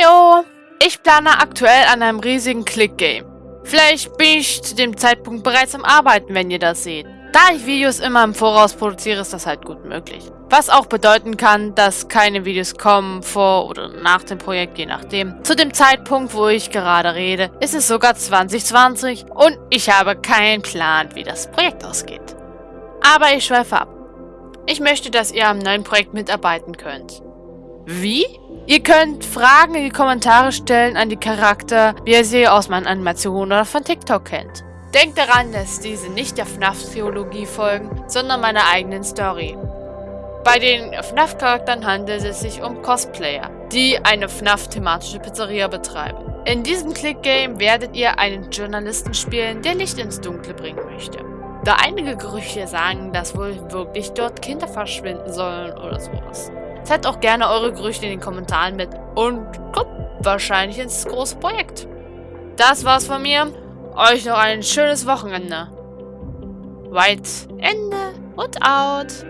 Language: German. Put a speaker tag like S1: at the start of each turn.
S1: Heyo! Ich plane aktuell an einem riesigen Click-Game. Vielleicht bin ich zu dem Zeitpunkt bereits am Arbeiten, wenn ihr das seht. Da ich Videos immer im Voraus produziere, ist das halt gut möglich. Was auch bedeuten kann, dass keine Videos kommen vor oder nach dem Projekt, je nachdem. Zu dem Zeitpunkt, wo ich gerade rede, ist es sogar 2020 und ich habe keinen Plan, wie das Projekt ausgeht. Aber ich schweife ab. Ich möchte, dass ihr am neuen Projekt mitarbeiten könnt. Wie? Ihr könnt Fragen in die Kommentare stellen an die Charakter, wie ihr sie aus meinen Animationen oder von TikTok kennt. Denkt daran, dass diese nicht der FNAF-Theologie folgen, sondern meiner eigenen Story. Bei den FNAF-Charakteren handelt es sich um Cosplayer, die eine FNAF-thematische Pizzeria betreiben. In diesem Click-Game werdet ihr einen Journalisten spielen, der Licht ins Dunkle bringen möchte. Da einige Gerüchte sagen, dass wohl wirklich dort Kinder verschwinden sollen oder sowas. Teilt auch gerne eure Gerüchte in den Kommentaren mit und kommt wahrscheinlich ins große Projekt. Das war's von mir. Euch noch ein schönes Wochenende. White Ende und out.